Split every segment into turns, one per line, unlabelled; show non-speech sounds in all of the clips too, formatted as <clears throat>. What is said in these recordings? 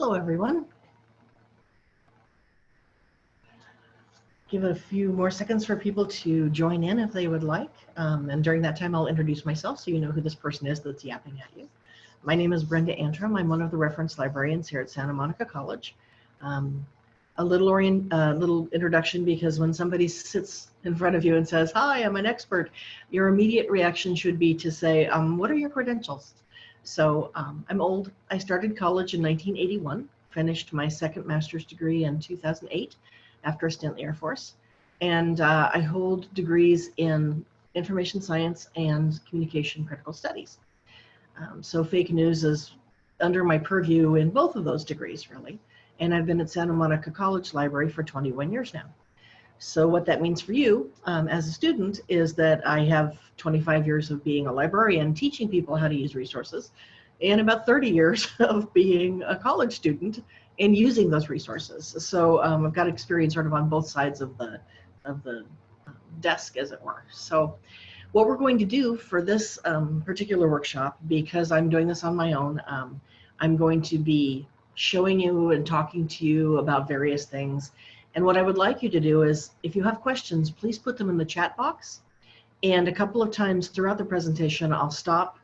Hello, everyone. Give a few more seconds for people to join in if they would like. Um, and during that time, I'll introduce myself so you know who this person is that's yapping at you. My name is Brenda Antrim. I'm one of the reference librarians here at Santa Monica College. Um, a little orient, uh, little introduction because when somebody sits in front of you and says, hi, I'm an expert, your immediate reaction should be to say, um, what are your credentials? So um, I'm old. I started college in 1981, finished my second master's degree in 2008 after a stint in the Air Force. And uh, I hold degrees in information science and communication critical studies. Um, so fake news is under my purview in both of those degrees, really. And I've been at Santa Monica College Library for 21 years now. So what that means for you um, as a student is that I have 25 years of being a librarian teaching people how to use resources and about 30 years <laughs> of being a college student and using those resources. So um, I've got experience sort of on both sides of the, of the um, desk as it were. So what we're going to do for this um, particular workshop, because I'm doing this on my own, um, I'm going to be showing you and talking to you about various things and what I would like you to do is, if you have questions, please put them in the chat box. And a couple of times throughout the presentation, I'll stop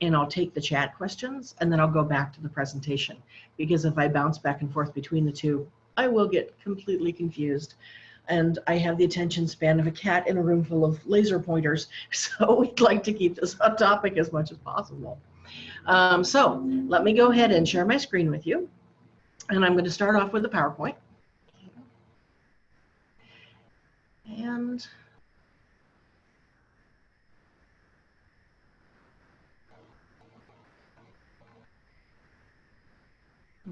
and I'll take the chat questions and then I'll go back to the presentation. Because if I bounce back and forth between the two, I will get completely confused. And I have the attention span of a cat in a room full of laser pointers. <laughs> So we'd like to keep this on topic as much as possible. Um, so let me go ahead and share my screen with you. And I'm going to start off with the PowerPoint. And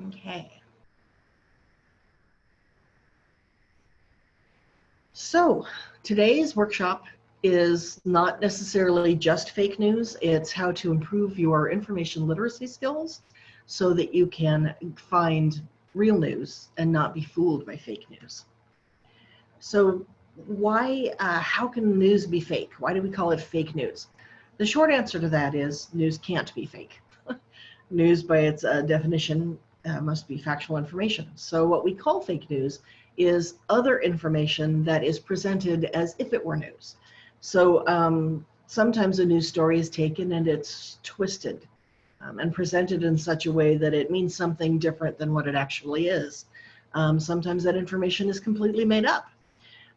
okay. So today's workshop is not necessarily just fake news. It's how to improve your information literacy skills so that you can find real news and not be fooled by fake news. So why, uh, how can news be fake? Why do we call it fake news? The short answer to that is news can't be fake. <laughs> news by its uh, definition uh, must be factual information. So what we call fake news is other information that is presented as if it were news. So um, sometimes a news story is taken and it's twisted um, and presented in such a way that it means something different than what it actually is. Um, sometimes that information is completely made up.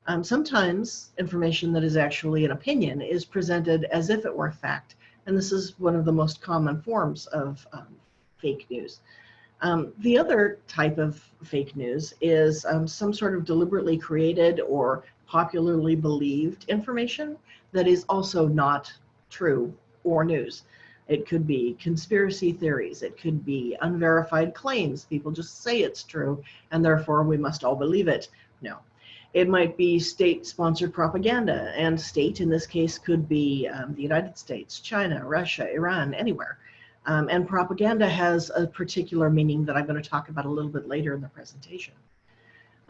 Um, sometimes information that is actually an opinion is presented as if it were a fact. And this is one of the most common forms of um, fake news. Um, the other type of fake news is um, some sort of deliberately created or popularly believed information that is also not true or news. It could be conspiracy theories. It could be unverified claims. People just say it's true and therefore we must all believe it. No, it might be state-sponsored propaganda, and state in this case could be um, the United States, China, Russia, Iran, anywhere. Um, and propaganda has a particular meaning that I'm going to talk about a little bit later in the presentation.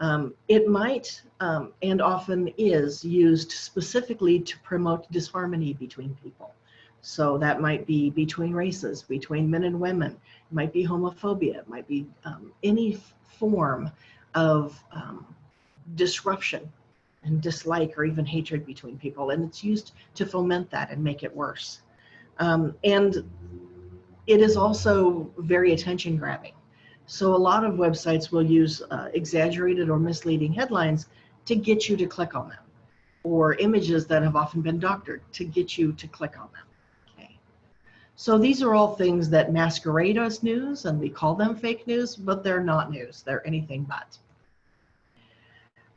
Um, it might, um, and often is, used specifically to promote disharmony between people. So that might be between races, between men and women. It might be homophobia. It might be um, any form of um, disruption and dislike or even hatred between people. And it's used to foment that and make it worse. Um, and it is also very attention grabbing. So a lot of websites will use uh, exaggerated or misleading headlines to get you to click on them or images that have often been doctored to get you to click on them. Okay. So these are all things that masquerade as news and we call them fake news, but they're not news. They're anything but.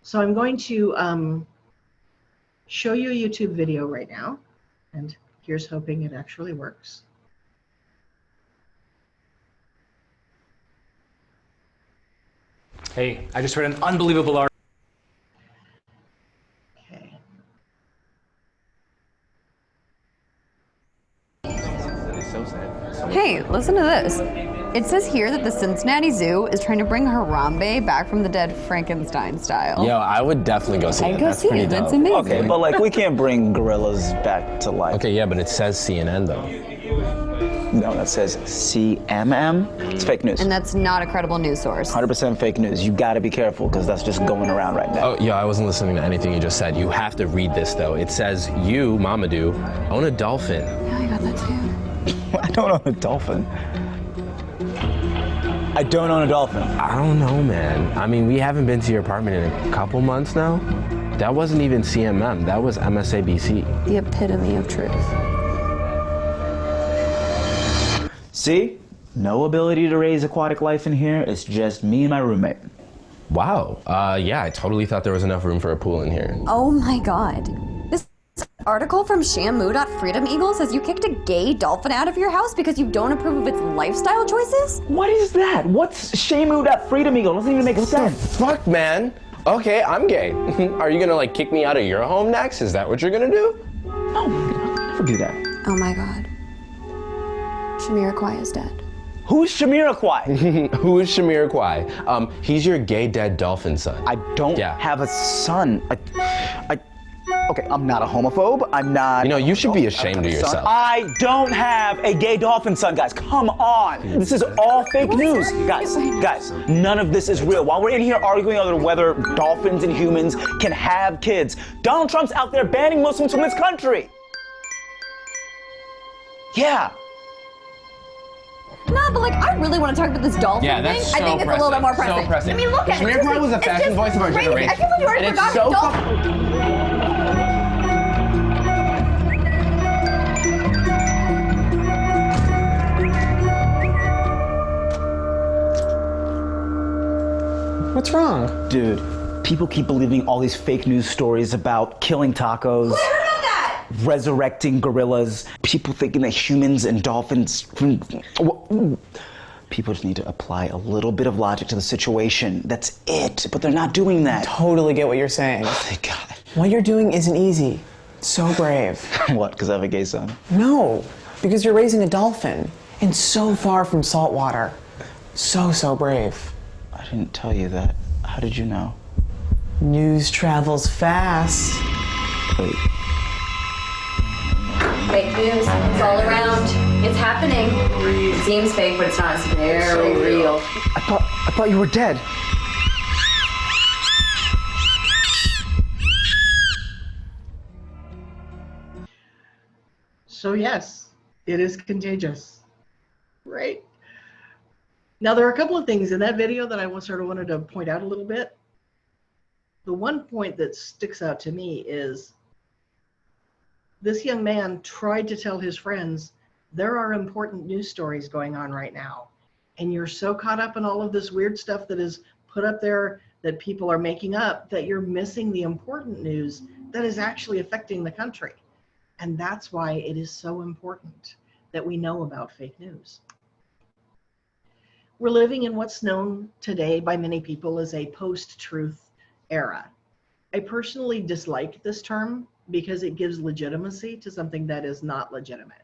So I'm going to um, show you a YouTube video right now. And here's hoping it actually works.
Hey, I just read an unbelievable article.
Okay.
Hey, listen to this. It says here that the Cincinnati Zoo is trying to bring Harambe back from the dead Frankenstein style.
Yo, I would definitely go see
I'd
it.
go
That's
see
pretty
it.
dope.
That's amazing.
Okay, but like we can't bring gorillas back to life.
Okay, yeah, but it says CNN though. No, that says CMM. It's fake news.
And that's not a credible news source.
100% fake news. You gotta be careful because that's just going around right now.
Oh, yeah, I wasn't listening to anything you just said. You have to read this, though. It says, you, Mamadou, own a dolphin.
Yeah, I got that too. <laughs>
I don't own a dolphin. I don't own a dolphin.
I don't know, man. I mean, we haven't been to your apartment in a couple months now. That wasn't even CMM. That was MSABC.
The epitome of truth.
See? No ability to raise aquatic life in here. It's just me and my roommate.
Wow. Uh, yeah, I totally thought there was enough room for a pool in here.
Oh my god. This article from Shamu.freedom Eagle says you kicked a gay dolphin out of your house because you don't approve of its lifestyle choices?
What is that? What's Shamu that Freedom Eagle? Doesn't even make sense.
Fuck, man. Okay, I'm gay. <laughs> Are you gonna like kick me out of your home next? Is that what you're gonna do?
No, I'll never do that.
Oh my god. Shamira Kwai is dead.
Who's Shamira Kwai? <laughs>
Who is Shamir Kwai? Um, he's your gay dead dolphin son.
I don't
Yeah.
have a son. I, I, okay, I'm not a homophobe. I'm not.
You know, you should be ashamed of
have a son.
yourself.
I don't have a gay dolphin son, guys. Come on. This is all fake news. Guys, guys, none of this is real. While we're in here arguing over whether dolphins and humans can have kids, Donald Trump's out there banning Muslims from this country. Yeah.
Nah, but like, I really want to talk about this dolphin
Yeah,
thing.
that's
I
so
think it's a little bit more
pressing, so
pressing.
pressing.
I mean, look at it.
Shamir
It's
was a fashion voice of our
crazy.
generation.
I can't believe you already
And it's
forgot
so
What's wrong?
Dude, people keep believing all these fake news stories about killing tacos. resurrecting gorillas, people thinking that humans and dolphins. Hmm, people just need to apply a little bit of logic to the situation. That's it. But they're not doing that.
Totally get what you're saying.
Oh, thank God.
What you're doing isn't easy. So brave. <laughs>
what? Because I have a gay son?
No, because you're raising a dolphin and so far from saltwater. So, so brave.
I didn't tell you that. How did you know?
News travels fast.
Wait.
Fake news. It's all around. It's happening. It seems fake, but it's not. It's very real.
I thought I thought you were dead.
So yes, it is contagious, right? Now there are a couple of things in that video that I sort of wanted to point out a little bit. The one point that sticks out to me is this young man tried to tell his friends there are important news stories going on right now, and you're so caught up in all of this weird stuff that is put up there that people are making up that you're missing the important news that is actually affecting the country. And that's why it is so important that we know about fake news. We're living in what's known today by many people as a post truth era. I personally dislike this term because it gives legitimacy to something that is not legitimate.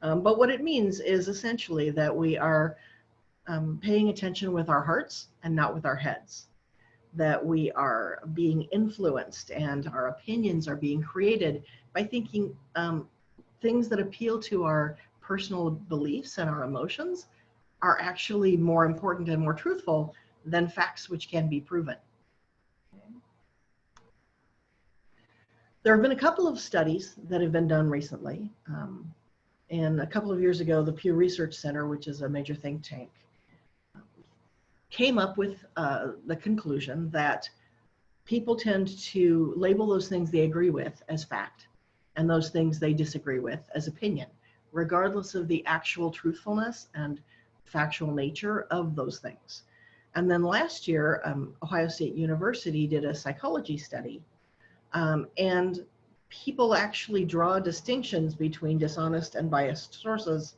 Um, but what it means is essentially that we are um, paying attention with our hearts and not with our heads. That we are being influenced and our opinions are being created by thinking um, things that appeal to our personal beliefs and our emotions are actually more important and more truthful than facts which can be proven. There have been a couple of studies that have been done recently. Um, and a couple of years ago, the Pew Research Center, which is a major think tank, came up with uh, the conclusion that people tend to label those things they agree with as fact and those things they disagree with as opinion, regardless of the actual truthfulness and factual nature of those things. And then last year, um, Ohio State University did a psychology study, um, and people actually draw distinctions between dishonest and biased sources.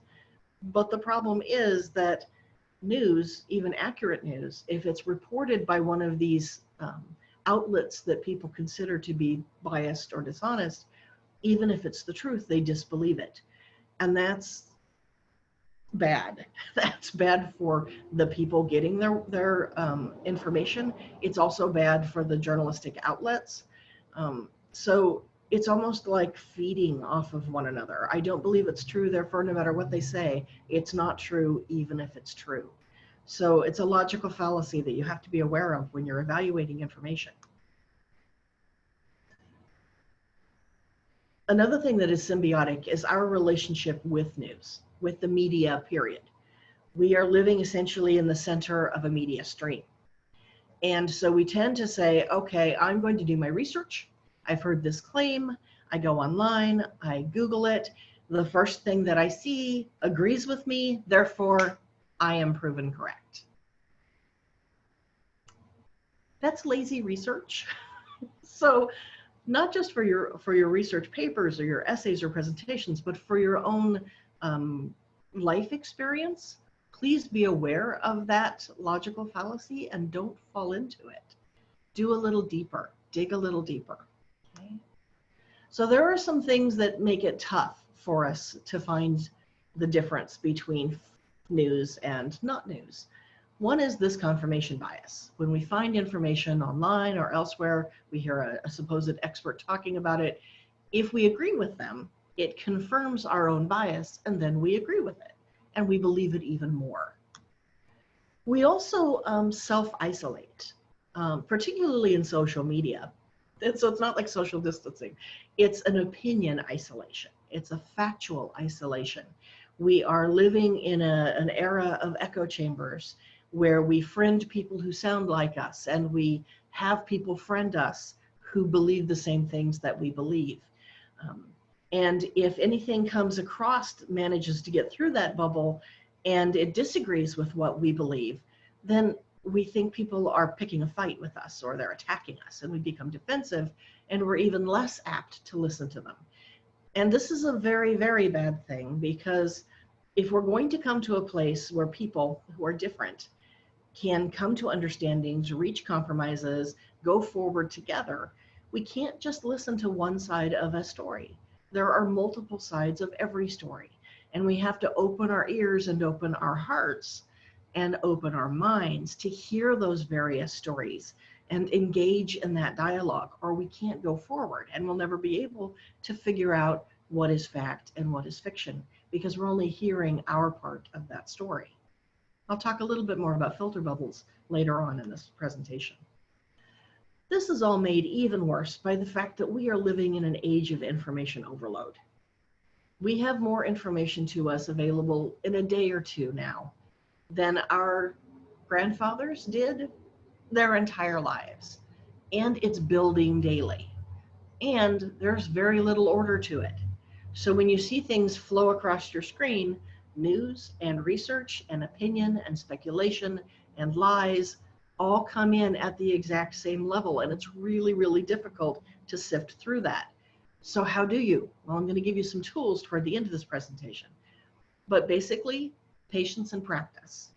But the problem is that news, even accurate news, if it's reported by one of these um, outlets that people consider to be biased or dishonest, even if it's the truth, they disbelieve it. And that's bad. <laughs> That's bad for the people getting their, their um, information. It's also bad for the journalistic outlets. Um, so it's almost like feeding off of one another. I don't believe it's true, therefore, no matter what they say, it's not true, even if it's true. So it's a logical fallacy that you have to be aware of when you're evaluating information. Another thing that is symbiotic is our relationship with news, with the media, period. We are living essentially in the center of a media stream. And so we tend to say, okay, I'm going to do my research. I've heard this claim. I go online, I Google it. The first thing that I see agrees with me, therefore, I am proven correct. That's lazy research. <laughs> so not just for your for your research papers or your essays or presentations, but for your own um, life experience, please be aware of that logical fallacy and don't fall into it. Do a little deeper, dig a little deeper. Okay? So there are some things that make it tough for us to find the difference between news and not news. One is this confirmation bias. When we find information online or elsewhere, we hear a, a, supposed expert talking about it. If we agree with them, it confirms our own bias and then we agree with it and we believe it even more. We also um, self-isolate, um, particularly in social media. And so it's not like social distancing. It's an opinion isolation. It's a factual isolation. We are living in a, an era of echo chambers where we friend people who sound like us and we have people friend us who believe the same things that we believe. Um, and if anything comes across, manages to get through that bubble and it disagrees with what we believe, then we think people are picking a fight with us or they're attacking us and we become defensive and we're even less apt to listen to them. And this is a very, very bad thing because if we're going to come to a place where people who are different can come to understandings, reach compromises, go forward together, we can't just listen to one side of a story. There are multiple sides of every story, and we have to open our ears and open our hearts and open our minds to hear those various stories and engage in that dialogue, or we can't go forward and we'll never be able to figure out what is fact and what is fiction because we're only hearing our part of that story. I'll talk a little bit more about filter bubbles later on in this presentation. This is all made even worse by the fact that we are living in an age of information overload. We have more information to us available in a day or two now than our grandfathers did their entire lives. And it's building daily. And there's very little order to it. So when you see things flow across your screen, news and research and opinion and speculation and lies all come in at the exact same level. And it's really, really difficult to sift through that. So how do you? Well, I'm going to give you some tools toward the end of this presentation. But basically, patience and practice.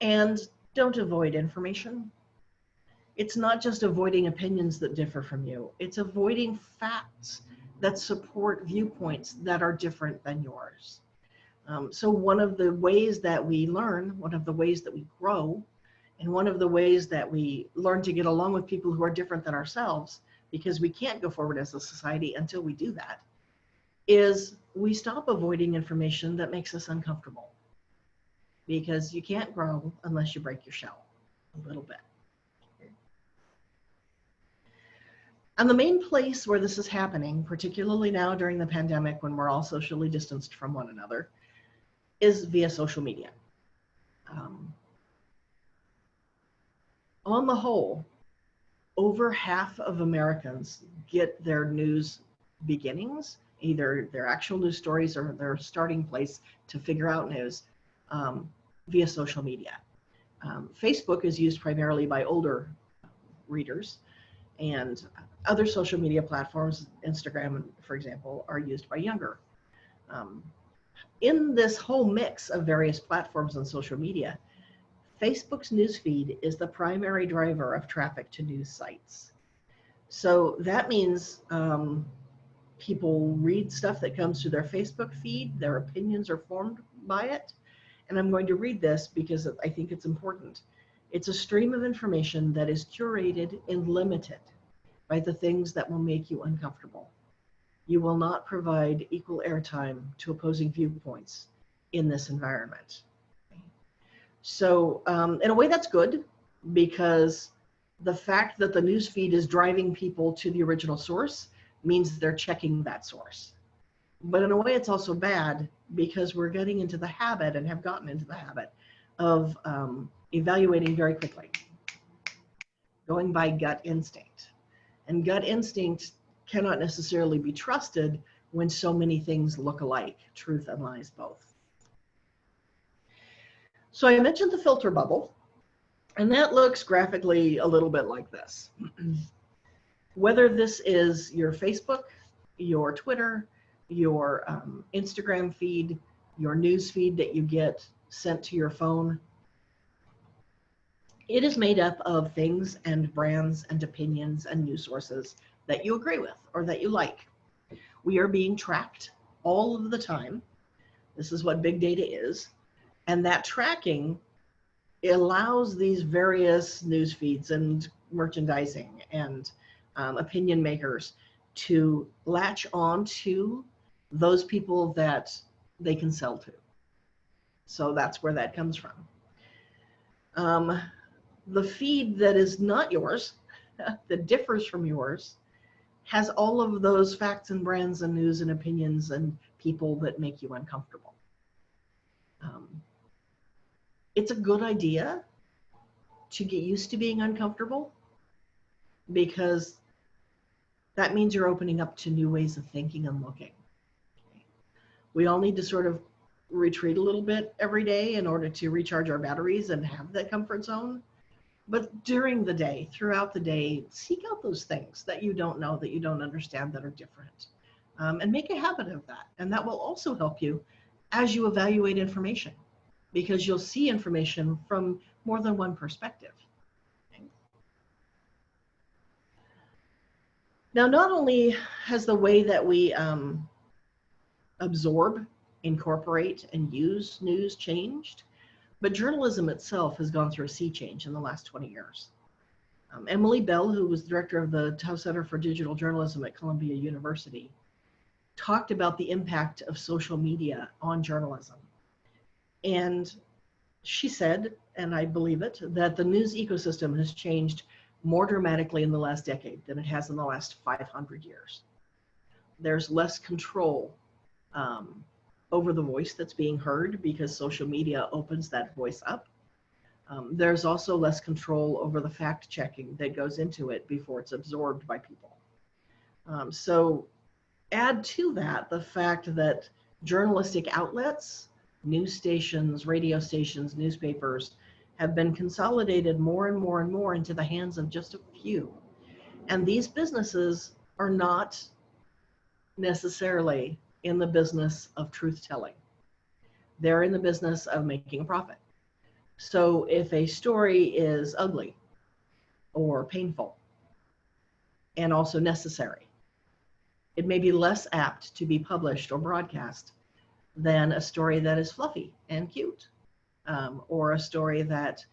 And don't avoid information. It's not just avoiding opinions that differ from you. It's avoiding facts that support viewpoints that are different than yours. Um, so one of the ways that we learn, one of the ways that we grow, and one of the ways that we learn to get along with people who are different than ourselves, because we can't go forward as a society until we do that, is we stop avoiding information that makes us uncomfortable. Because you can't grow unless you break your shell a little bit. And the main place where this is happening, particularly now during the pandemic when we're all socially distanced from one another, is via social media. Um, on the whole, over half of Americans get their news beginnings, either their actual news stories or their starting place to figure out news um, via social media. Um, Facebook is used primarily by older readers and other social media platforms, Instagram, for example, are used by younger. Um, in this whole mix of various platforms on social media, Facebook's newsfeed is the primary driver of traffic to news sites. So that means um, people read stuff that comes to their Facebook feed, their opinions are formed by it. And I'm going to read this because I think it's important. It's a stream of information that is curated and limited by the things that will make you uncomfortable. You will not provide equal airtime to opposing viewpoints in this environment. So, um, in a way, that's good because the fact that the news feed is driving people to the original source means they're checking that source. But in a way, it's also bad because we're getting into the habit and have gotten into the habit of um, evaluating very quickly, going by gut instinct. And gut instinct cannot necessarily be trusted when so many things look alike, truth and lies both. So I mentioned the filter bubble, and that looks graphically a little bit like this. <clears throat> Whether this is your Facebook, your Twitter, your um, Instagram feed, your news feed that you get sent to your phone, it is made up of things and brands and opinions and news sources that you agree with or that you like. We are being tracked all of the time. This is what big data is. And that tracking allows these various news feeds and merchandising and um, opinion makers to latch on to those people that they can sell to. So that's where that comes from. Um, the feed that is not yours, <laughs> that differs from yours, has all of those facts and brands and news and opinions and people that make you uncomfortable. Um, it's a good idea to get used to being uncomfortable because that means you're opening up to new ways of thinking and looking. We all need to sort of retreat a little bit every day in order to recharge our batteries and have that comfort zone. But during the day, throughout the day, seek out those things that you don't know, that you don't understand, that are different. Um, and make a habit of that. And that will also help you as you evaluate information because you'll see information from more than one perspective. Now, not only has the way that we um, absorb, incorporate, and use news changed, but journalism itself has gone through a sea change in the last 20 years. Um, Emily Bell, who was director of the Tow Center for Digital Journalism at Columbia University, talked about the impact of social media on journalism. And she said, and I believe it, that the news ecosystem has changed more dramatically in the last decade than it has in the last 500 years. There's less control um, over the voice that's being heard because social media opens that voice up. Um, there's also less control over the fact checking that goes into it before it's absorbed by people. Um, so add to that the fact that journalistic outlets, news stations, radio stations, newspapers have been consolidated more and more and more into the hands of just a few. And these businesses are not necessarily in the business of truth telling. They're in the business of making a profit. So if a story is ugly or painful and also necessary, it may be less apt to be published or broadcast than a story that is fluffy and cute um, or a story that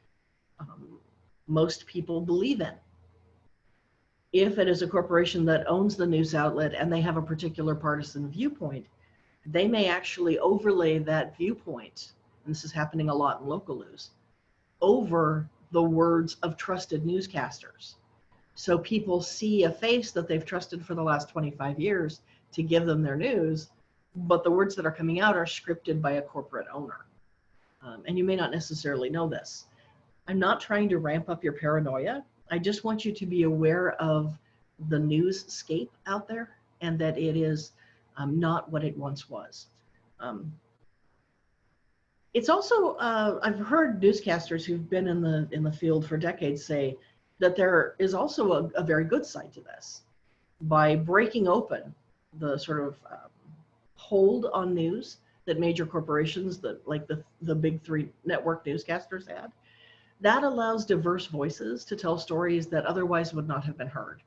um, most people believe in. If it is a corporation that owns the news outlet and they have a particular partisan viewpoint, they may actually overlay that viewpoint, and this is happening a lot in local news, over the words of trusted newscasters. So people see a face that they've trusted for the last 25 years to give them their news, but the words that are coming out are scripted by a corporate owner. Um, and you may not necessarily know this. I'm not trying to ramp up your paranoia. I just want you to be aware of the newscape out there and that it is um, not what it once was. Um, it's also, uh, I've heard newscasters who've been in the, in the field for decades say that there is also a, a very good side to this. By breaking open the sort of um, hold on news that major corporations, that like the, the big three network newscasters had, that allows diverse voices to tell stories that otherwise would not have been heard.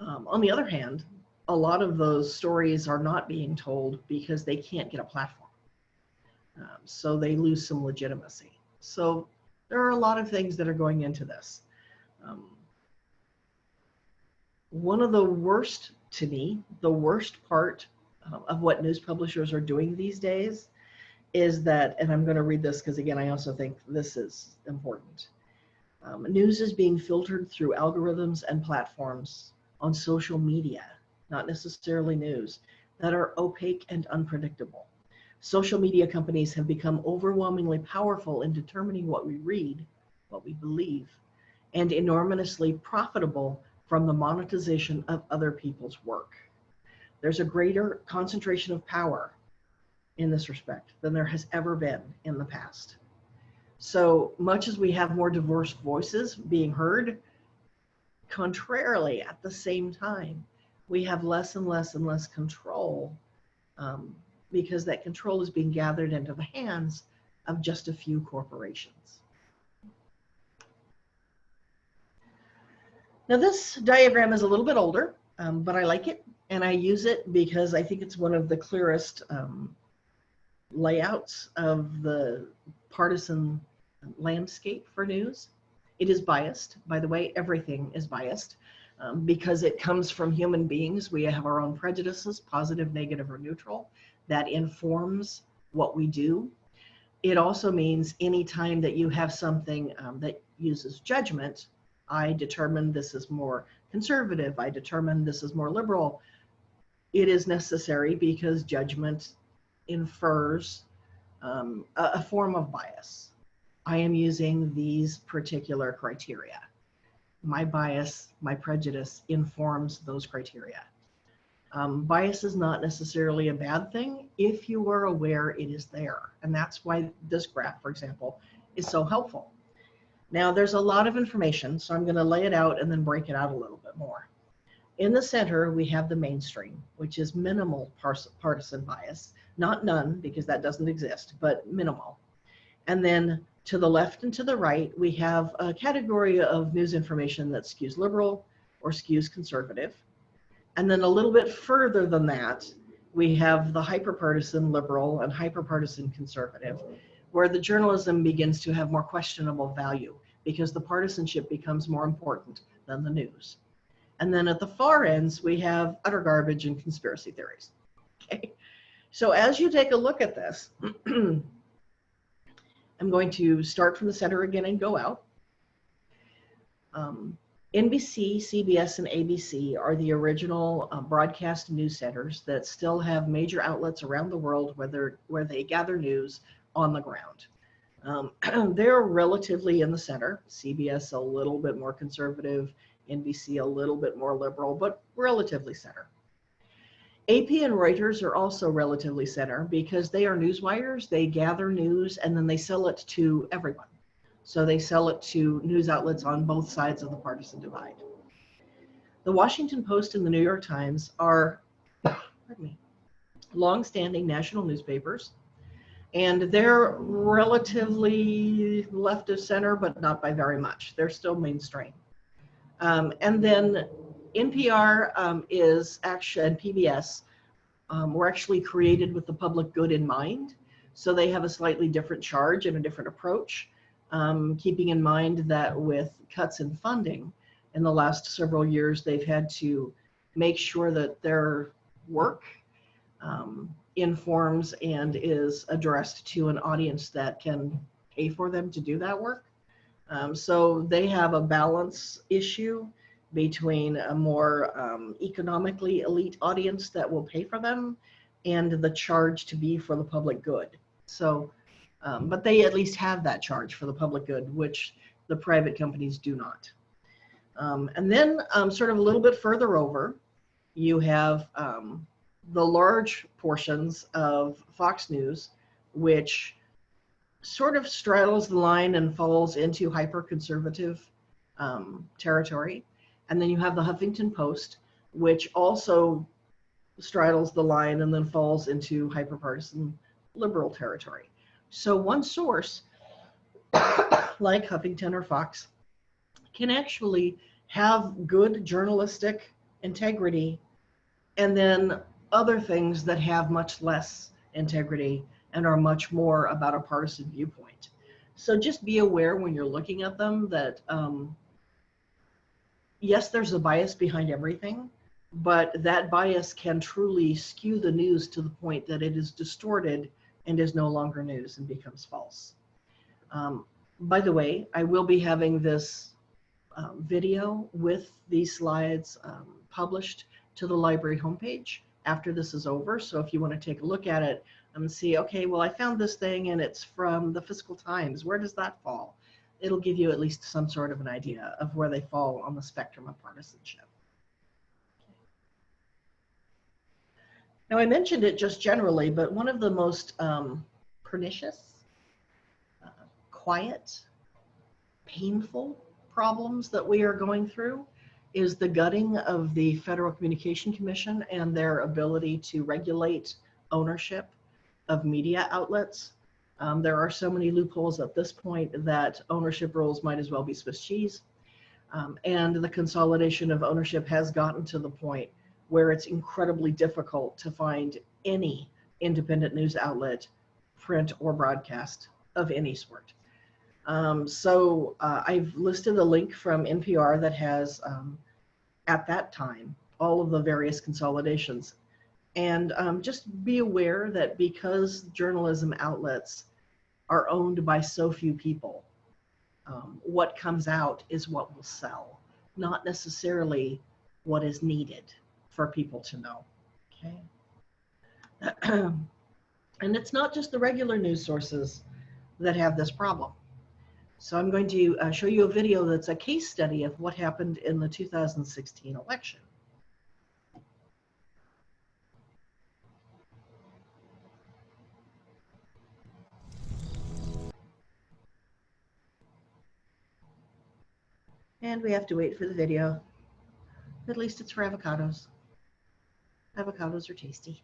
Um, on the other hand, a lot of those stories are not being told because they can't get a platform. Um, so they lose some legitimacy. So there are a lot of things that are going into this. Um, one of the worst to me, the worst part uh, of what news publishers are doing these days is that, and I'm going to read this because again, I also think this is important. Um, news is being filtered through algorithms and platforms on social media, not necessarily news, that are opaque and unpredictable. Social media companies have become overwhelmingly powerful in determining what we read, what we believe, and enormously profitable from the monetization of other people's work. There's a greater concentration of power in this respect than there has ever been in the past. So much as we have more diverse voices being heard, contrarily, at the same time, we have less and less and less control um, because that control is being gathered into the hands of just a few corporations. Now this diagram is a little bit older, um, but I like it and I use it because I think it's one of the clearest um, layouts of the partisan landscape for news. It is biased, by the way, everything is biased um, because it comes from human beings. We have our own prejudices, positive, negative, or neutral, that informs what we do. It also means anytime that you have something um, that uses judgment, I determine this is more conservative, I determine this is more liberal, it is necessary because judgment infers um, a, a form of bias. I am using these particular criteria. My bias, my prejudice informs those criteria. Um, bias is not necessarily a bad thing if you are aware it is there. And that's why this graph, for example, is so helpful. Now there's a lot of information, so I'm gonna lay it out and then break it out a little bit more. In the center, we have the mainstream, which is minimal partisan bias, not none, because that doesn't exist, but minimal. And then to the left and to the right, we have a category of news information that skews liberal or skews conservative. And then a little bit further than that, we have the hyperpartisan liberal and hyperpartisan conservative, where the journalism begins to have more questionable value because the partisanship becomes more important than the news. And then at the far ends, we have utter garbage and conspiracy theories. <laughs> Okay. So as you take a look at this, <clears throat> I'm going to start from the center again and go out. Um, NBC, CBS, and ABC are the original uh, broadcast news centers that still have major outlets around the world where, where they gather news on the ground. Um, <clears throat> they're relatively in the center. CBS a little bit more conservative, NBC a little bit more liberal, but relatively center. AP and Reuters are also relatively center because they are news wires. They gather news and then they sell it to everyone. So they sell it to news outlets on both sides of the partisan divide. The Washington Post and the New York Times are, pardon me, long-standing national newspapers and they're relatively left of center, but not by very much. They're still mainstream. Um, and then NPR um, is actually, and PBS um, were actually created with the public good in mind. So they have a slightly different charge and a different approach, um, keeping in mind that with cuts in funding in the last several years, they've had to make sure that their work um, informs and is addressed to an audience that can pay for them to do that work. Um, so they have a balance issue between a more um, economically elite audience that will pay for them and the charge to be for the public good. So, um, but they at least have that charge for the public good, which the private companies do not. Um, and then um, sort of a little bit further over, you have um, the large portions of Fox News, which sort of straddles the line and falls into hyper conservative um, territory. And then you have the Huffington Post, which also straddles the line and then falls into hyperpartisan liberal territory. So one source, <coughs> like Huffington or Fox, can actually have good journalistic integrity and then other things that have much less integrity and are much more about a partisan viewpoint. So just be aware when you're looking at them that um, yes, there's a bias behind everything, but that bias can truly skew the news to the point that it is distorted and is no longer news and becomes false. Um, by the way, I will be having this um, video with these slides um, published to the library homepage after this is over. So if you want to take a look at it and see, okay, well, I found this thing and it's from the Fiscal Times. Where does that fall? It'll give you at least some sort of an idea of where they fall on the spectrum of partisanship. Now, I mentioned it just generally, but one of the most um, pernicious, uh, quiet, painful problems that we are going through is the gutting of the Federal Communication Commission and their ability to regulate ownership of media outlets. Um, there are so many loopholes at this point that ownership rules might as well be Swiss cheese. Um, and the consolidation of ownership has gotten to the point where it's incredibly difficult to find any independent news outlet, print or broadcast of any sort. Um, so uh, I've listed a link from NPR that has, um, at that time, all of the various consolidations. And um, just be aware that because journalism outlets are owned by so few people, um, what comes out is what will sell, not necessarily what is needed for people to know. Okay. <clears throat> and it's not just the regular news sources that have this problem. So I'm going to uh, show you a video that's a case study of what happened in the 2016 election. And we have to wait for the video. At least it's for avocados. Avocados are tasty.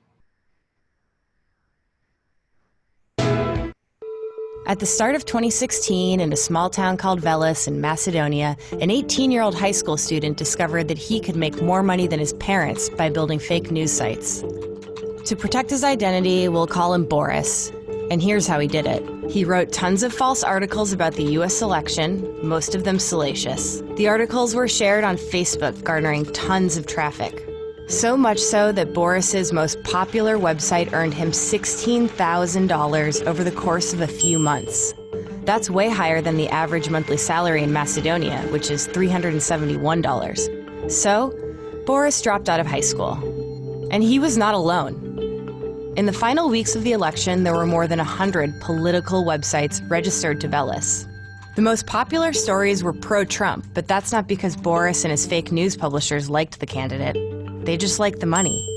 At the start of 2016, in a small town called Veles in Macedonia, an 18 year old high school student discovered that he could make more money than his parents by building fake news sites. To protect his identity, we'll call him Boris. And here's how he did it. He wrote tons of false articles about the US election, most of them salacious. The articles were shared on Facebook, garnering tons of traffic. So much so that Boris's most popular website earned him $16,000 over the course of a few months. That's way higher than the average monthly salary in Macedonia, which is $371. So, Boris dropped out of high school. And he was not alone. In the final weeks of the election, there were more than 100 political websites registered to Veles. The most popular stories were pro Trump, but that's not because Boris and his fake news publishers liked the candidate. They just liked the money.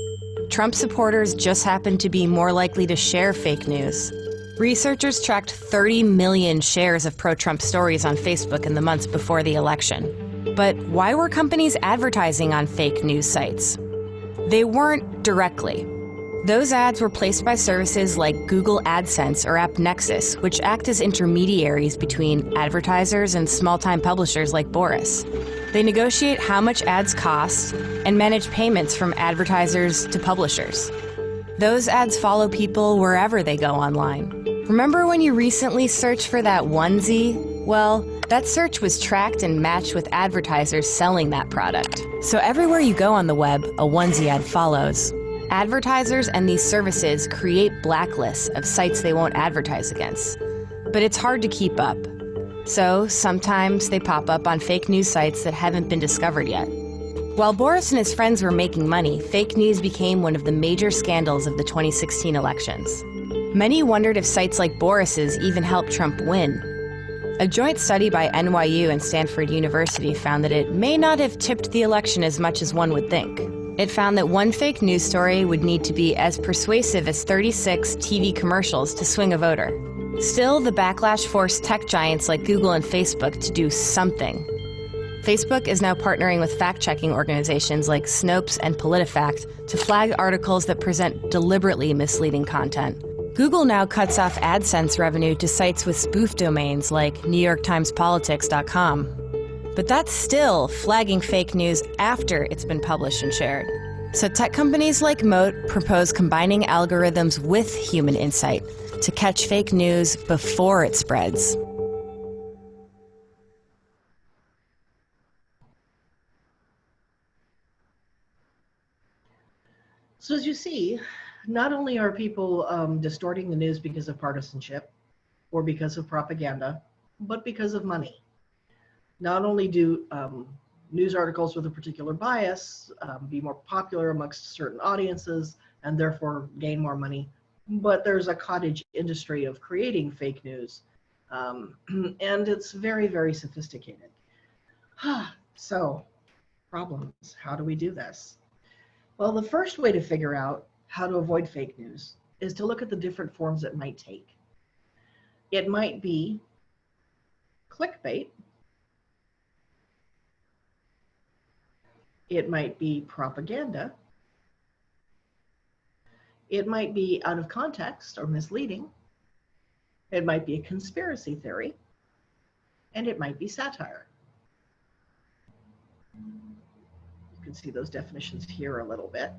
Trump supporters just happened to be more likely to share fake news. Researchers tracked 30 million shares of pro Trump stories on Facebook in the months before the election. But why were companies advertising on fake news sites? They weren't directly. Those ads were placed by services like Google AdSense or AppNexus, which act as intermediaries between advertisers and small-time publishers like Boris. They negotiate how much ads cost and manage payments from advertisers to publishers. Those ads follow people wherever they go online. Remember when you recently searched for that onesie? Well, that search was tracked and matched with advertisers selling that product. So everywhere you go on the web, a onesie ad follows. Advertisers and these services create blacklists of sites they won't advertise against. But it's hard to keep up. So sometimes they pop up on fake news sites that haven't been discovered yet. While Boris and his friends were making money, fake news became one of the major scandals of the 2016 elections. Many wondered if sites like Boris's even helped Trump win. A joint study by NYU and Stanford University found that it may not have tipped the election as much as one would think. It found that one fake news story would need to be as persuasive as 36 TV commercials to swing a voter. Still, the backlash forced tech giants like Google and Facebook to do something. Facebook is now partnering with fact checking organizations like Snopes and PolitiFact to flag articles that present deliberately misleading content. Google now cuts off AdSense revenue to sites with spoof domains like NewYorkTimesPolitics.com. But that's still flagging fake news after it's been published and shared. So tech companies like Moat propose combining algorithms with human insight to catch fake news before it spreads.
So as you see, not only are people um, distorting the news because of partisanship or because of propaganda, but because of money. Not only do um, news articles with a particular bias um, be more popular amongst certain audiences and therefore gain more money, but there's a cottage industry of creating fake news. Um, <clears throat> and it's very, very sophisticated. <sighs> so, problems. How do we do this? Well, the first way to figure out how to avoid fake news is to look at the different forms it might take. It might be clickbait. It might be propaganda. It might be out of context or misleading. It might be a conspiracy theory. And it might be satire. You can see those definitions here a little bit.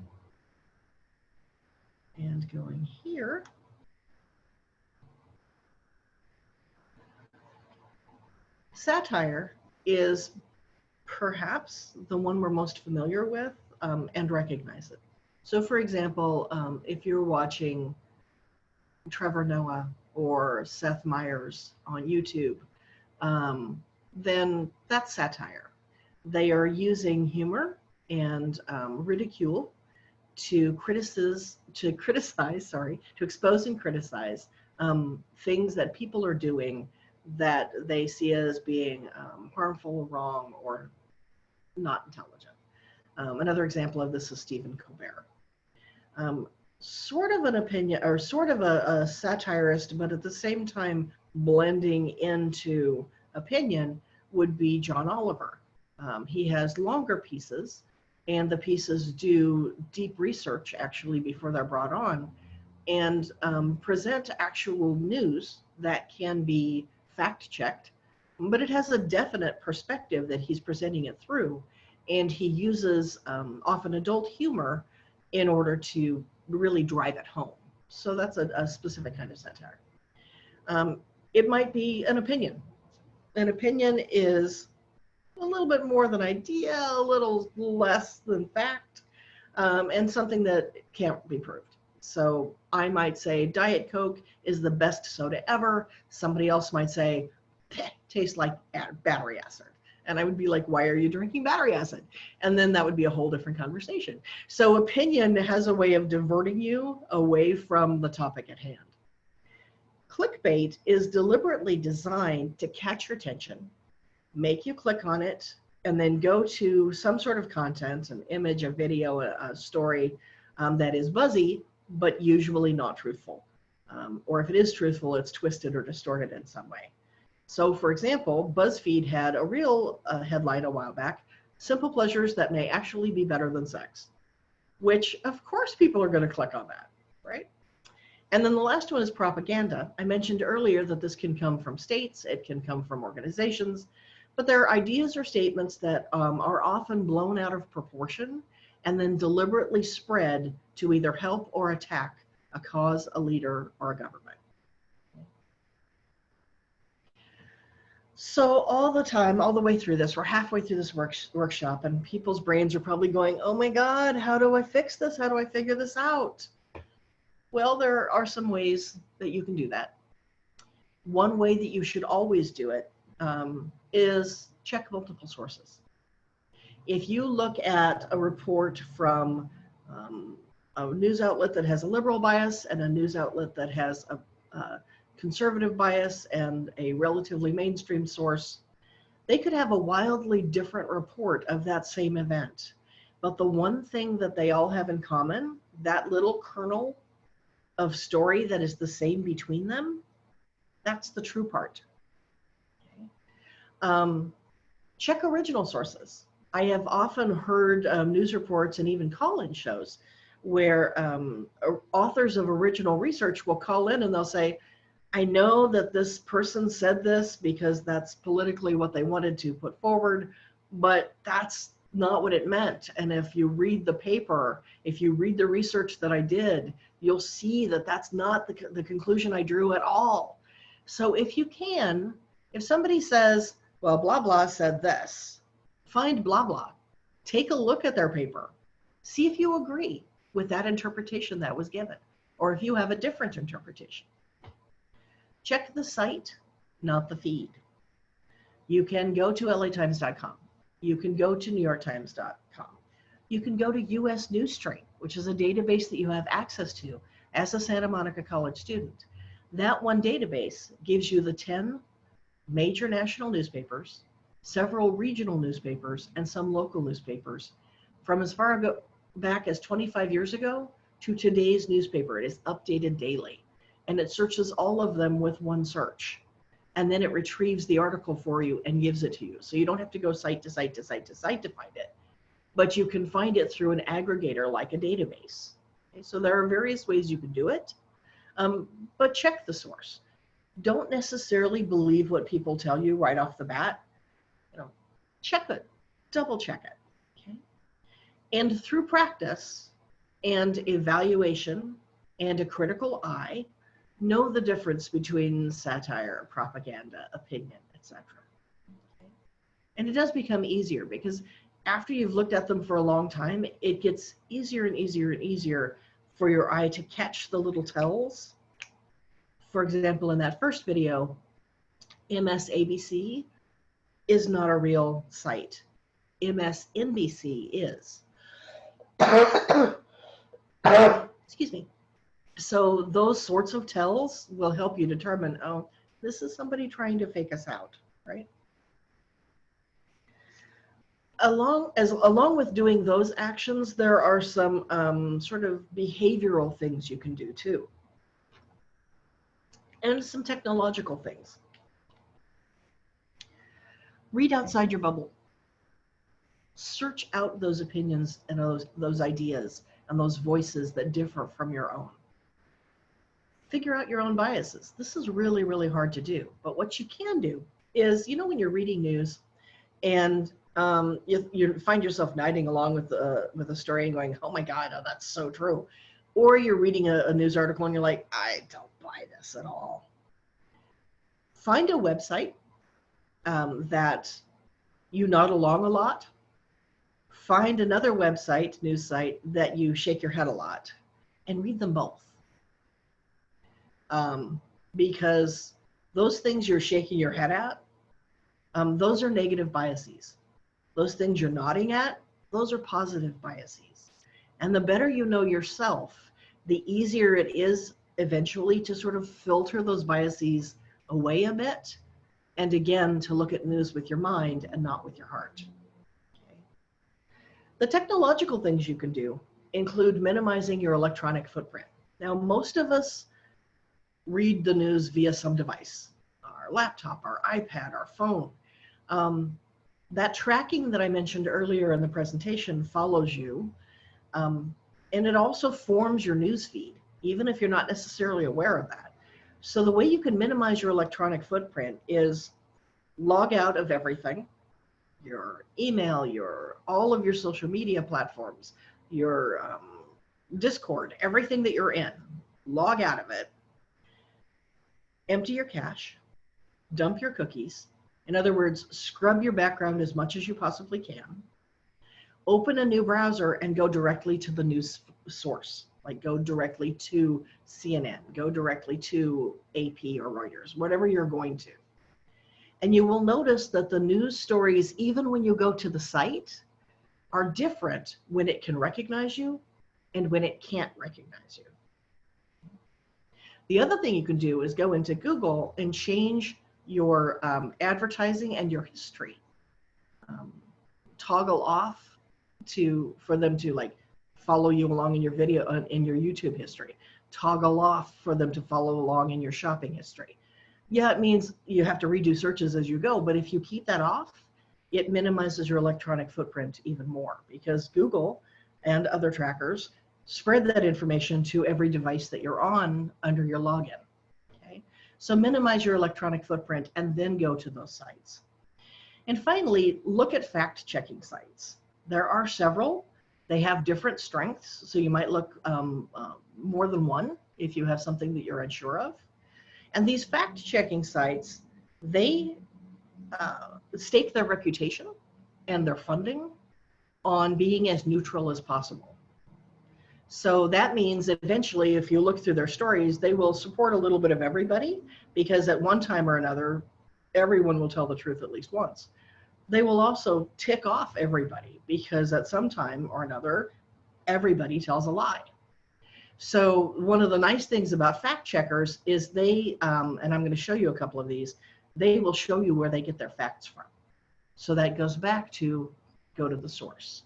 And going here. Satire is perhaps the one we're most familiar with um, and recognize it. So for example, um, if you're watching Trevor Noah or Seth Meyers on YouTube, um, then that's satire. They are using humor and um, ridicule to criticize, to criticize, sorry, to expose and criticize um, things that people are doing that they see as being um, harmful, wrong, or not intelligent. Um, another example of this is Stephen Colbert. Um, sort of an opinion, or sort of a, a satirist, but at the same time blending into opinion would be John Oliver. Um, he has longer pieces, and the pieces do deep research actually before they're brought on and um, present actual news that can be fact checked, but it has a definite perspective that he's presenting it through. And he uses um, often adult humor in order to really drive it home. So that's a, a specific kind of satire. Um, it might be an opinion. An opinion is a little bit more than idea, a little less than fact, um, and something that can't be proved. So I might say Diet Coke is the best soda ever. Somebody else might say, tastes like battery acid. And I would be like, why are you drinking battery acid? And then that would be a whole different conversation. So opinion has a way of diverting you away from the topic at hand. Clickbait is deliberately designed to catch your attention, make you click on it, and then go to some sort of content, an image, a video, a, a story um, that is buzzy, but usually not truthful. Um, or if it is truthful, it's twisted or distorted in some way. So for example, BuzzFeed had a real uh, headline a while back, simple pleasures that may actually be better than sex, which of course people are gonna click on that, right? And then the last one is propaganda. I mentioned earlier that this can come from states, it can come from organizations, but there are ideas or statements that um, are often blown out of proportion and then deliberately spread to either help or attack a cause, a leader, or a government. So all the time, all the way through this, we're halfway through this work, workshop and people's brains are probably going, oh my God, how do I fix this? How do I figure this out? Well, there are some ways that you can do that. One way that you should always do it um, is check multiple sources if you look at a report from um, a news outlet that has a liberal bias and a news outlet that has a, a conservative bias and a relatively mainstream source, they could have a wildly different report of that same event. But the one thing that they all have in common, that little kernel of story that is the same between them, that's the true part. Okay. Um, check original sources. I have often heard um, news reports and even call-in shows where um, authors of original research will call in and they'll say, I know that this person said this because that's politically what they wanted to put forward, but that's not what it meant. And if you read the paper, if you read the research that I did, you'll see that that's not the, the conclusion I drew at all. So if you can, if somebody says, well, blah, blah said this, find blah blah. Take a look at their paper. See if you agree. with that interpretation that was given, or if you have a different interpretation. Check the site, not the feed. You can go to latimes.com. You can go to newyorktimes.com. You can go to US News Stream, which is a database that you have access to as a Santa Monica College student. That one database gives you the 10 major national newspapers, several regional newspapers, and some local newspapers from as far back as 25 years ago to today's newspaper. It is updated daily and it searches all of them with one search. And then it retrieves the article for you and gives it to you. So you don't have to go site to site to site to site to find it, but you can find it through an aggregator like a database. Okay, so there are various ways you can do it, um, but check the source. Don't necessarily believe what people tell you right off the bat. You know, check it, double check it. Okay, and through practice and evaluation and a critical eye, know the difference between satire, propaganda, opinion, etc. And it does become easier because after you've looked at them for a long time, it gets easier and easier and easier for your eye to catch the little tells. For example, in that first video, MSABC is not a real site. MSNBC is. <coughs> Excuse me. So those sorts of tells will help you determine, oh, this is somebody trying to fake us out, right? Along as along with doing those actions, there are some um, sort of behavioral things you can do too, and some technological things. Read outside your bubble. Search out those opinions and those those ideas and those voices that differ from your own figure out your own biases. This is really, really hard to do. But what you can do is, you know, when you're reading news and um, you, you find yourself nodding along with the, with a story and going, oh my God, oh, that's so true. Or you're reading a, a news article and you're like, I don't buy this at all. Find a website um, that you nod along a lot. Find another website, news site, that you shake your head a lot and read them both um, because those things you're shaking your head at, um, those are negative biases. Those things you're nodding at, those are positive biases. And the better you know yourself, the easier it is eventually to sort of filter those biases away a bit. And again, to look at news with your mind and not with your heart. Okay. The technological things you can do include minimizing your electronic footprint. Now, most of us read the news via some device, our laptop, our iPad, our phone. Um, that tracking that I mentioned earlier in the presentation follows you, um, and it also forms your news feed, even if you're not necessarily aware of that. So the way you can minimize your electronic footprint is log out of everything, your email, your all of your social media platforms, your um, Discord, everything that you're in, log out of it, empty your cache, dump your cookies. In other words, scrub your background as much as you possibly can. Open a new browser and go directly to the news source, like go directly to CNN, go directly to AP or Reuters, whatever you're going to. And you will notice that the news stories, even when you go to the site, are different when it can recognize you and when it can't recognize you. The other thing you can do is go into Google and change your um, advertising and your history. Um, toggle off to for them to like follow you along in your video uh, in your YouTube history. Toggle off for them to follow along in your shopping history. Yeah, it means you have to redo searches as you go, but if you keep that off, it minimizes your electronic footprint even more because Google and other trackers spread that information to every device that you're on under your login. Okay, so minimize your electronic footprint and then go to those sites. And finally, look at fact checking sites. There are several. They have different strengths, so you might look um, uh, more than one if you have something that you're unsure of. And these fact checking sites, they uh, stake their reputation and their funding on being as neutral as possible. So that means eventually, if you look through their stories, they will support a little bit of everybody because at one time or another, everyone will tell the truth at least once. They will also tick off everybody because at some time or another, everybody tells a lie. So one of the nice things about fact checkers is they, um, and I'm going to show you a couple of these, they will show you where they get their facts from. So that goes back to go to the source.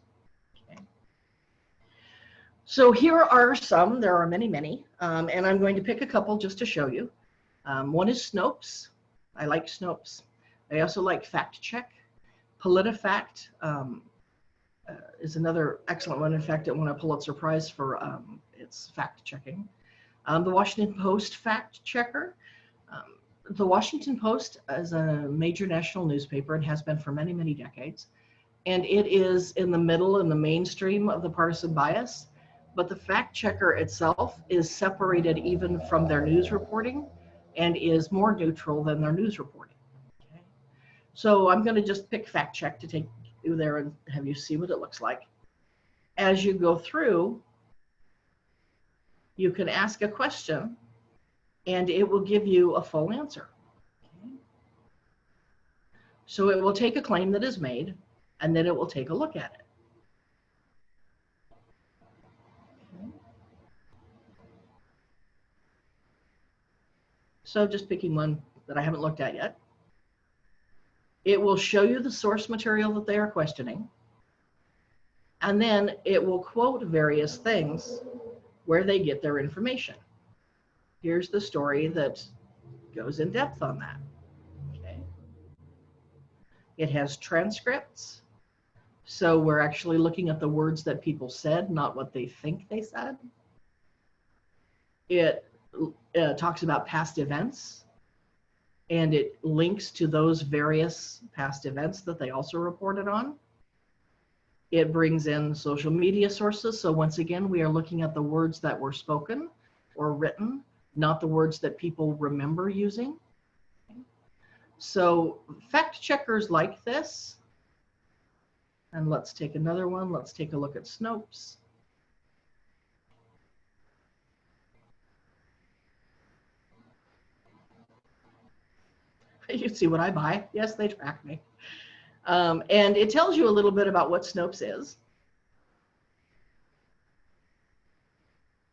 So here are some, there are many, many, um, and I'm going to pick a couple just to show you. Um, one is Snopes. I like Snopes. I also like Fact Check. PolitiFact um, uh, is another excellent one. In fact, it won a Pulitzer Prize for um, its fact checking. Um, the Washington Post Fact Checker. Um, the Washington Post is a major national newspaper and has been for many, many decades. And it is in the middle in the mainstream of the partisan bias. But the fact checker itself is separated even from their news reporting and is more neutral than their news reporting. Okay? So I'm going to just pick fact check to take you there and have you see what it looks like. As you go through, you can ask a question and it will give you a full answer. So it will take a claim that is made and then it will take a look at it. So just picking one that I haven't looked at yet. It will show you the source material that they are questioning. And then it will quote various things where they get their information. Here's the story that goes in depth on that. Okay. It has transcripts. So we're actually looking at the words that people said, not what they think they said. It uh, talks about past events and it links to those various past events that they also reported on. It brings in social media sources. So once again, we are looking at the words that were spoken or written, not the words that people remember using. So fact checkers like this, and let's take another one. Let's take a look at Snopes. <laughs> You see what I buy. Yes, they track me. Um, and it tells you a little bit about what Snopes is.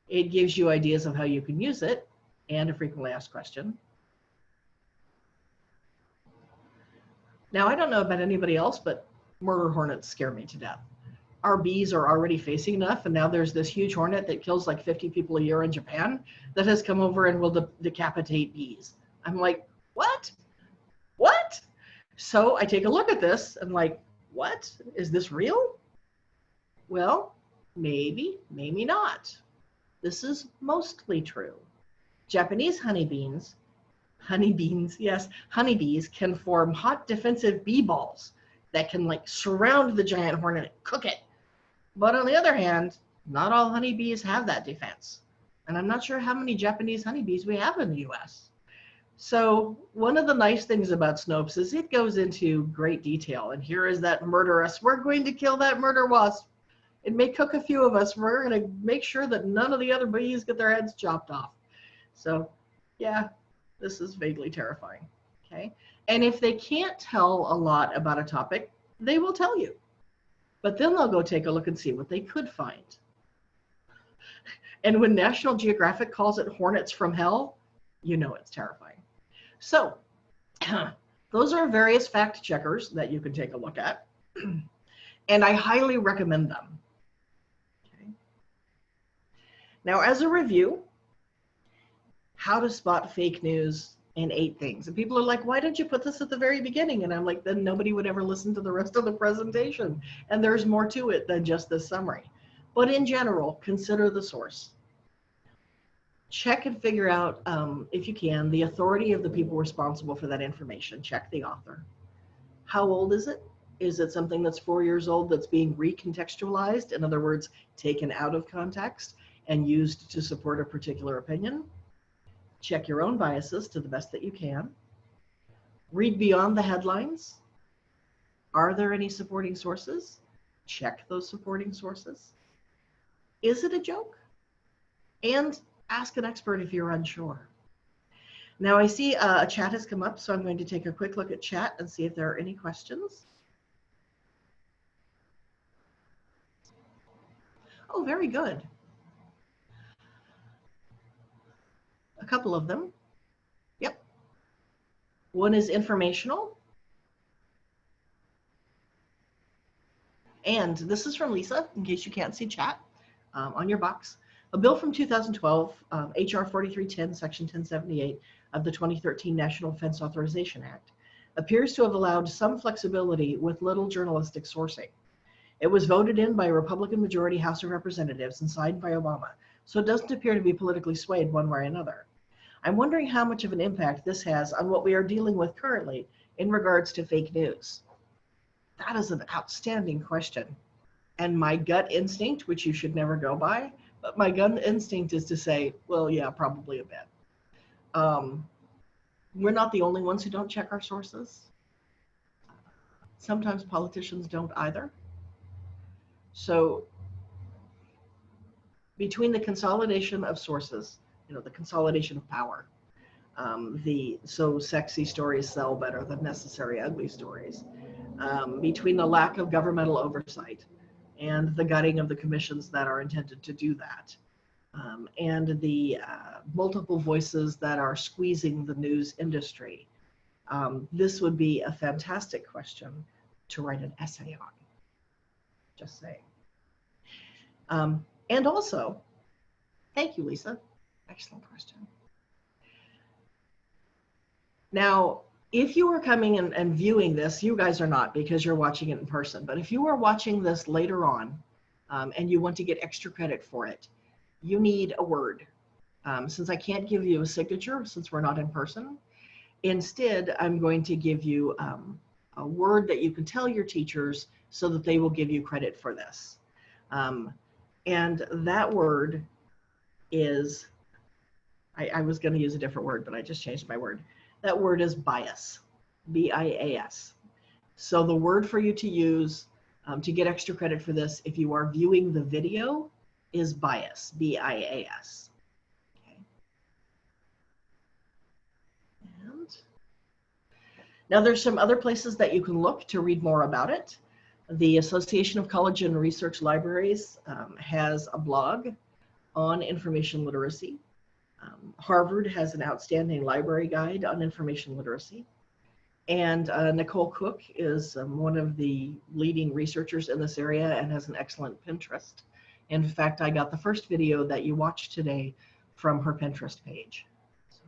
It gives you ideas of how you can use it and a frequently asked question. Now, I don't know about anybody else, but murder hornets scare me to death. Our bees are already facing enough, and now there's this huge hornet that kills like 50 people a year in Japan that has come over and will de decapitate bees. I'm like, what? So I take a look at this and like, what? Is this real? Well, maybe, maybe not. This is mostly true. Japanese honeybees, honeybees, yes, honeybees can form hot defensive bee balls that can like surround the giant hornet and cook it. But on the other hand, not all honeybees have that defense. And I'm not sure how many Japanese honeybees we have in the US. So one of the nice things about Snopes is it goes into great detail. And here is that murderess. We're going to kill that murder wasp. It may cook a few of us. We're going to make sure that none of the other bees get their heads chopped off. So yeah, this is vaguely terrifying. Okay. And if they can't tell a lot about a topic, they will tell you. But then they'll go take a look and see what they could find. And when National Geographic calls it hornets from hell, you know it's terrifying. So <clears throat> those are various fact checkers that you can take a look at. <clears throat> and I highly recommend them. Okay. Now, as a review, how to spot fake news in eight things. And people are like, why didn't you put this at the very beginning? And I'm like, then nobody would ever listen to the rest of the presentation. And there's more to it than just this summary. But in general, consider the source. Check and figure out, um, if you can, the authority of the people responsible for that information. Check the author. How old is it? Is it something that's four years old that's being recontextualized? In other words, taken out of context and used to support a particular opinion? Check your own biases to the best that you can. Read beyond the headlines. Are there any supporting sources? Check those supporting sources. Is it a joke? and ask an expert if you're unsure. Now I see uh, a chat has come up, so I'm going to take a quick look at chat and see if there are any questions. Oh, very good. A couple of them. Yep. One is informational. And this is from Lisa, in case you can't see chat um, on your box. A bill from 2012, um, HR 4310, Section 1078 of the 2013 National Defense Authorization Act, appears to have allowed some flexibility with little journalistic sourcing. It was voted in by a Republican majority House of Representatives and signed by Obama, so it doesn't appear to be politically swayed one way or another. I'm wondering how much of an impact this has on what we are dealing with currently in regards to fake news. That is an outstanding question. And my gut instinct, which you should never go by, but my gut instinct is to say, well, yeah, probably a bit. Um, we're not the only ones who don't check our sources. Sometimes politicians don't either. So between the consolidation of sources, you know, the consolidation of power, um, the so sexy stories sell better than necessary ugly stories, um, between the lack of governmental oversight and the gutting of the commissions that are intended to do that, um, and the uh, multiple voices that are squeezing the news industry. Um, this would be a fantastic question to write an essay on. Just saying. Um, and also, thank you, Lisa. Excellent question. Now, if you are coming and, and viewing this, you guys are not because you're watching it in person, but if you are watching this later on um, and you want to get extra credit for it, you need a word. Um, since I can't give you a signature since we're not in person, instead I'm going to give you um, a word that you can tell your teachers so that they will give you credit for this. Um, and that word is, I, I was going to use a different word, but I just changed my word. That word is bias, B-I-A-S. So the word for you to use um, to get extra credit for this, if you are viewing the video, is bias, B-I-A-S. Okay. And now there's some other places that you can look to read more about it. The Association of College and Research Libraries um, has a blog on information literacy. Um, Harvard has an outstanding library guide on information literacy. And uh, Nicole Cooke is um, one of the leading researchers in this area and has an excellent Pinterest. In fact, I got the first video that you watched today from her Pinterest page. So.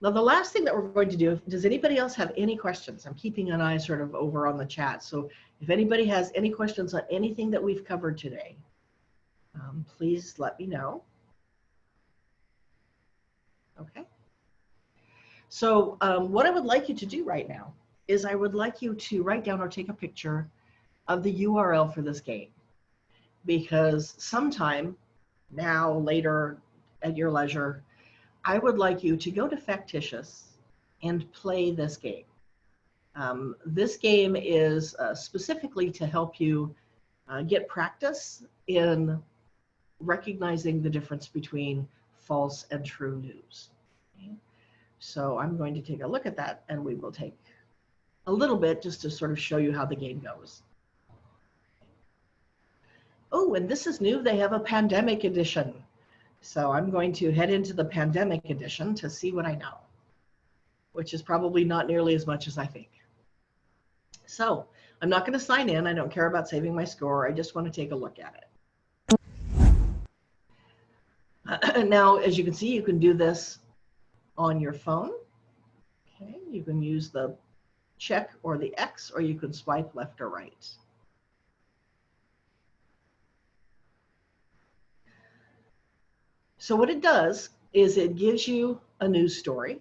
Now, the last thing that we're going to do, does anybody else have any questions? I'm keeping an eye sort of over on the chat. So if anybody has any questions on anything that we've covered today, um, please let me know. Okay. So um, what I would like you to do right now is I would like you to write down or take a picture of the URL for this game. Because sometime now, later, at your leisure, I would like you to go to Factitious and play this game. Um, this game is uh, specifically to help you uh, get practice in recognizing the difference between false and true news. So I'm going to take a look at that and we will take a little bit just to sort of show you how the game goes. Oh, and this is new. They have a pandemic edition. So I'm going to head into the pandemic edition to see what I know, which is probably not nearly as much as I think. So I'm not going to sign in. I don't care about saving my score. I just want to take a look at it. <clears throat> now, as you can see, you can do this on your phone. Okay, you can use the check or the X, or you can swipe left or right. So what it does is it gives you a news story.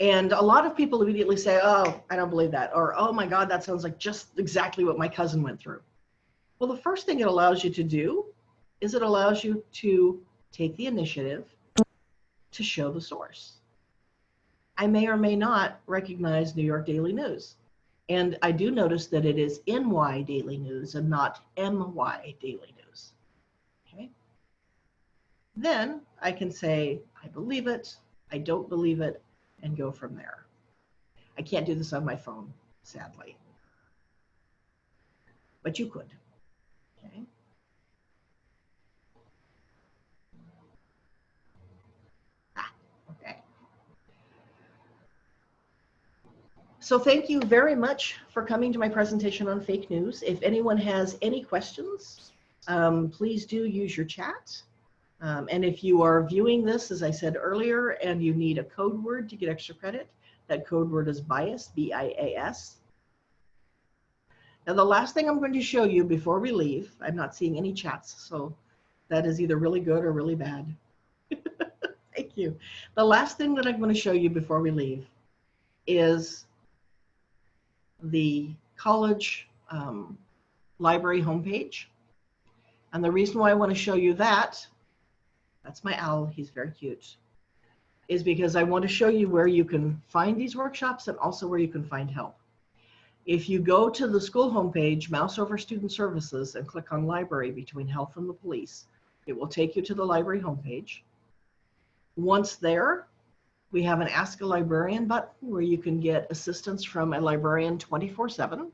And a lot of people immediately say, oh, I don't believe that. Or, oh my God, that sounds like just exactly what my cousin went through. Well, the first thing it allows you to do is it allows you to take the initiative to show the source. I may or may not recognize New York Daily News. And I do notice that it is NY Daily News and not MY Daily News. Okay. Then I can say, I believe it, I don't believe it, and go from there. I can't do this on my phone, sadly. But you could. Okay. Ah, okay. So thank you very much for coming to my presentation on fake news. If anyone has any questions, um, please do use your chat. Um, and if you are viewing this, as I said earlier, and you need a code word to get extra credit, that code word is bias, B-I-A-S. Now the last thing I'm going to show you before we leave, I'm not seeing any chats, so that is either really good or really bad. <laughs> Thank you. The last thing that I'm going to show you before we leave is the college um, library homepage. And the reason why I want to show you that, that's my owl, he's very cute, is because I want to show you where you can find these workshops and also where you can find help. If you go to the school homepage, mouse over student services and click on library between health and the police, it will take you to the library homepage. Once there, we have an Ask a Librarian button where you can get assistance from a librarian 24 seven.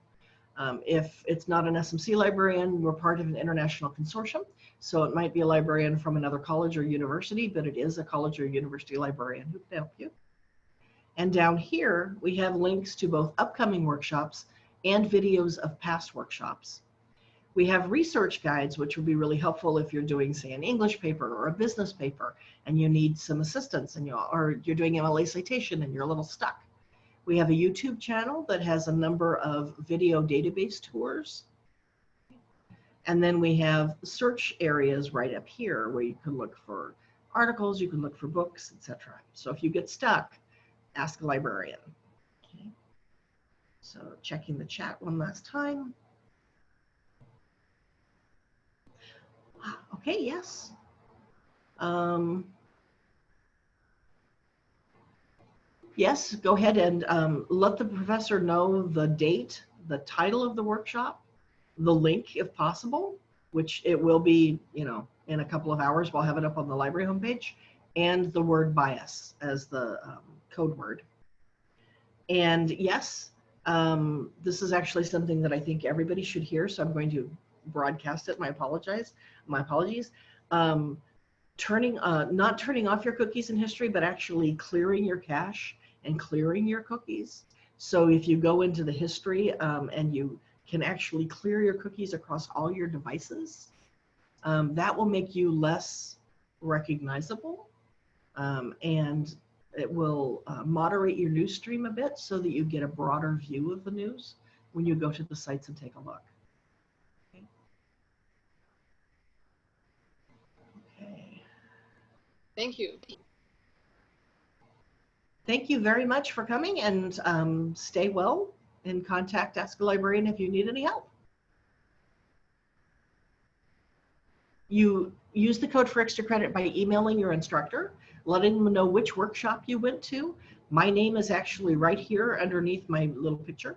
Um, if it's not an SMC librarian, we're part of an international consortium. So it might be a librarian from another college or university, but it is a college or university librarian who can help you. And down here, we have links to both upcoming workshops and videos of past workshops. We have research guides, which would be really helpful if you're doing, say, an English paper or a business paper, and you need some assistance, and you or you're doing MLA citation and you're a little stuck. We have a YouTube channel that has a number of video database tours. And then we have search areas right up here where you can look for articles, you can look for books, etc. So if you get stuck, ask a librarian. Okay. So checking the chat one last time. <gasps> Okay, yes. Um, yes, go ahead and um, let the professor know the date, the title of the workshop, the link if possible, which it will be, you know, in a couple of hours. We'll have it up on the library homepage, and the word bias as the um, code word. And yes, um, this is actually something that I think everybody should hear, so I'm going to broadcast it. My apologize, my apologies. Um, turning, uh, not turning off your cookies in history, but actually clearing your cache and clearing your cookies. So if you go into the history um, and you can actually clear your cookies across all your devices, um, that will make you less recognizable um, and it will uh, moderate your news stream a bit so that you get a broader view of the news when you go to the sites and take a look. Okay. okay.
Thank you.
Thank you very much for coming and um, stay well and contact Ask a Librarian if you need any help. You use the code for extra credit by emailing your instructor, letting them know which workshop you went to. My name is actually right here underneath my little picture.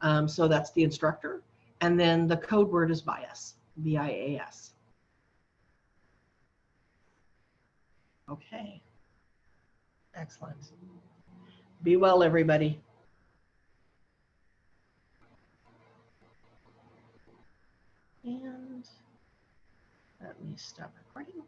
Um, so that's the instructor. And then the code word is bias, B-I-A-S. Okay. Excellent. Be well, everybody. And let me stop recording.